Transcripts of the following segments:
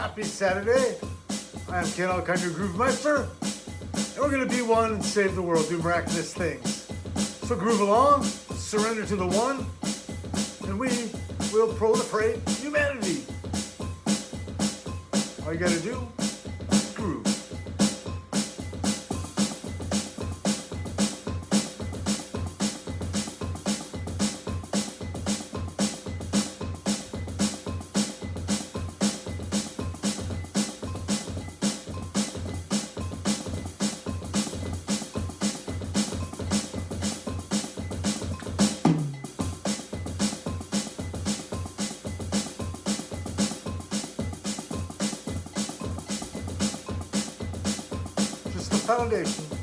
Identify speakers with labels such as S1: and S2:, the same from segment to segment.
S1: Happy Saturday. I am Ken Alkinder Groove Meister, and we're going to be one and save the world, do miraculous things. So groove along, surrender to the one, and we will proliferate humanity. All you got to do foundation.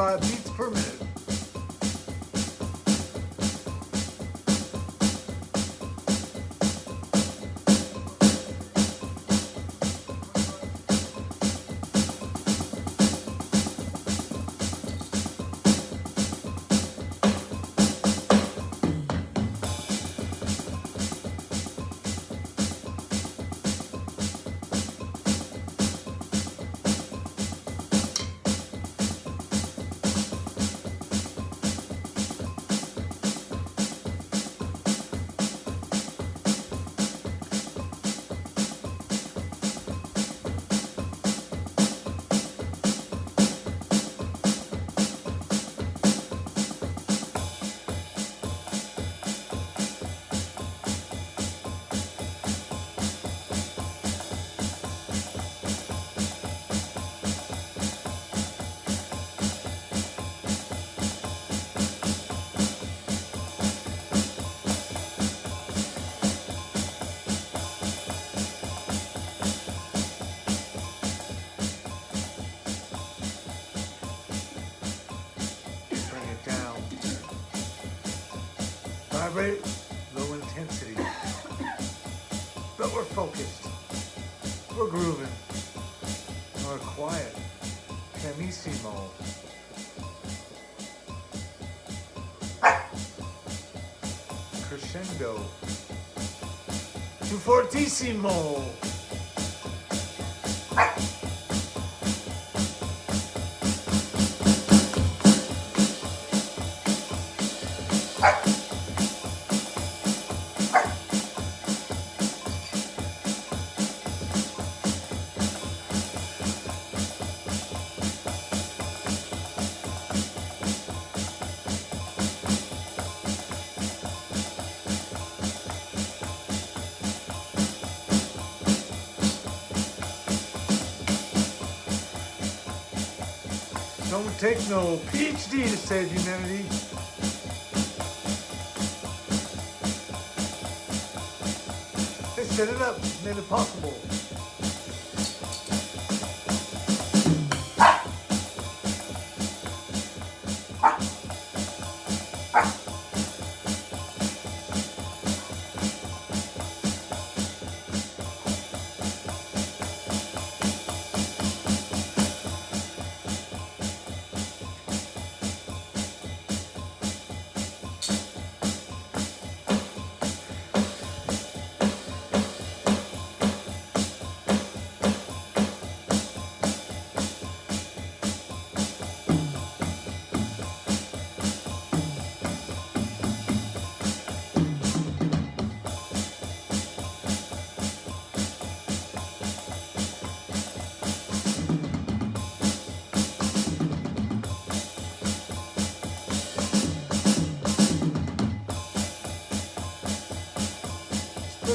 S1: 225 beats per minute. Vibrate, low intensity. But we're focused. We're grooving. We're quiet. Pianissimo. Crescendo. Tu fortissimo. Don't take no PhD to save humanity. They set it up, made it possible.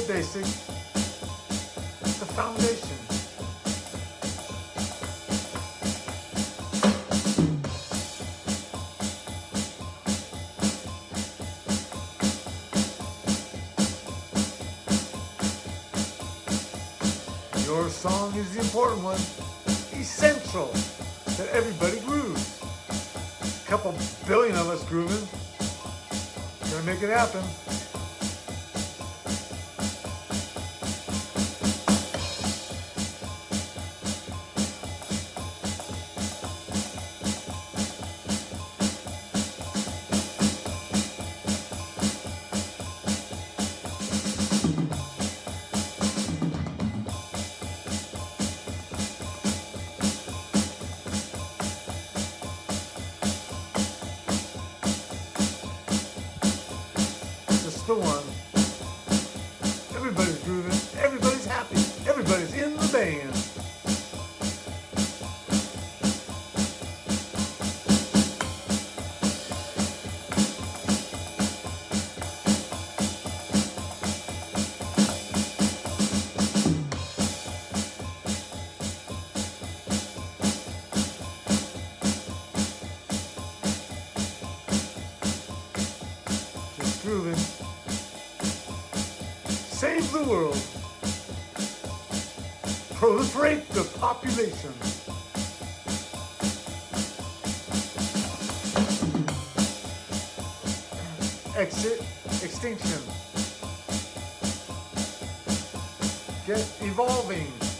S1: Basic, the foundation. Your song is the important one, essential that everybody grooves. A couple billion of us grooving. Gonna make it happen. Save the world. Proliferate the population. Exit extinction. Get evolving.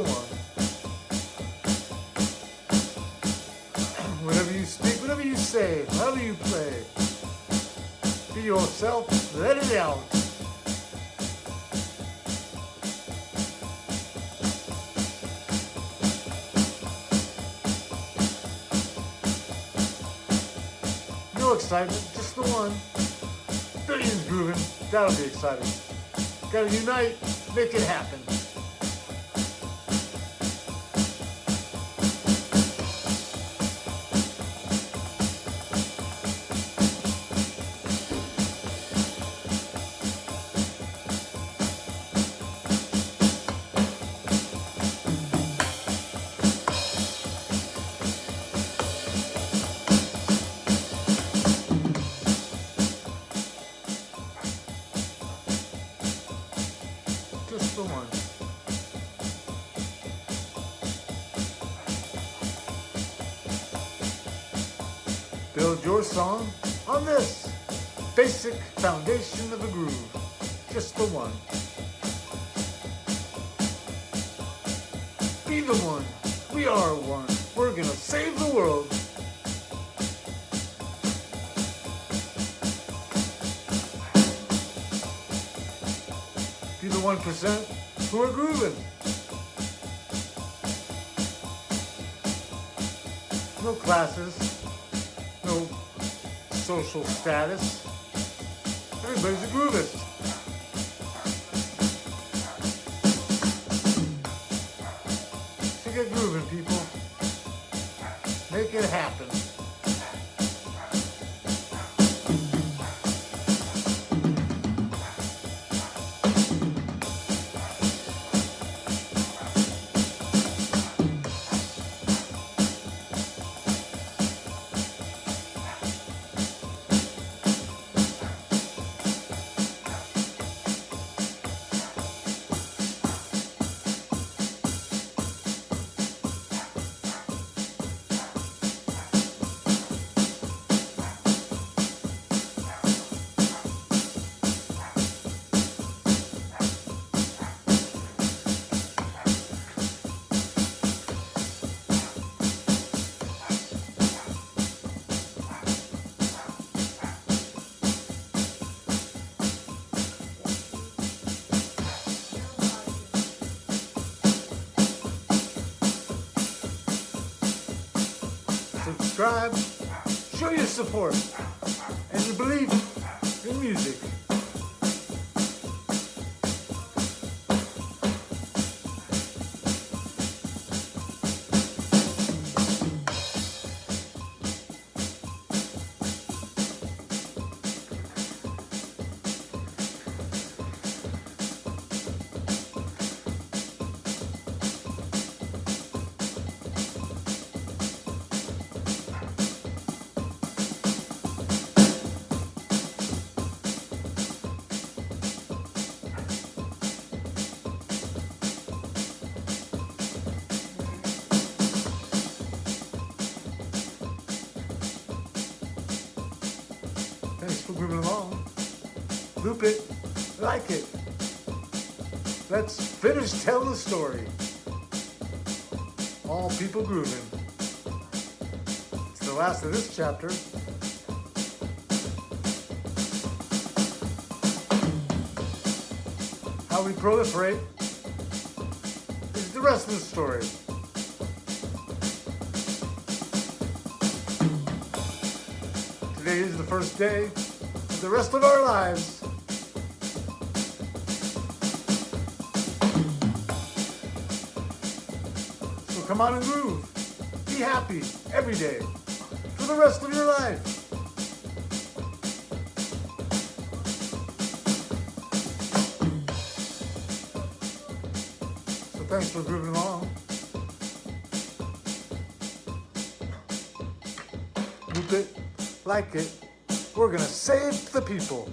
S1: One. Whatever you speak, whatever you say, however you play, be yourself, let it out. No excitement, just the one. Billions grooving, that'll be exciting. Gotta unite, make it happen. Your song on this basic foundation of a groove. Just the one. Be the one. We are one. We're gonna save the world. Be the one percent who are grooving. No classes, social status. Everybody's a groovist. So get grooving, people. Make it happen. Subscribe, show your support, and belief in music. Group it, like it. Let's finish tell the story. All people grooving. It's the last of this chapter. How we proliferate is the rest of the story. Today is the first day of the rest of our lives. Come on and groove. Be happy every day for the rest of your life. So thanks for grooving along. Group it, like it. We're gonna save the people.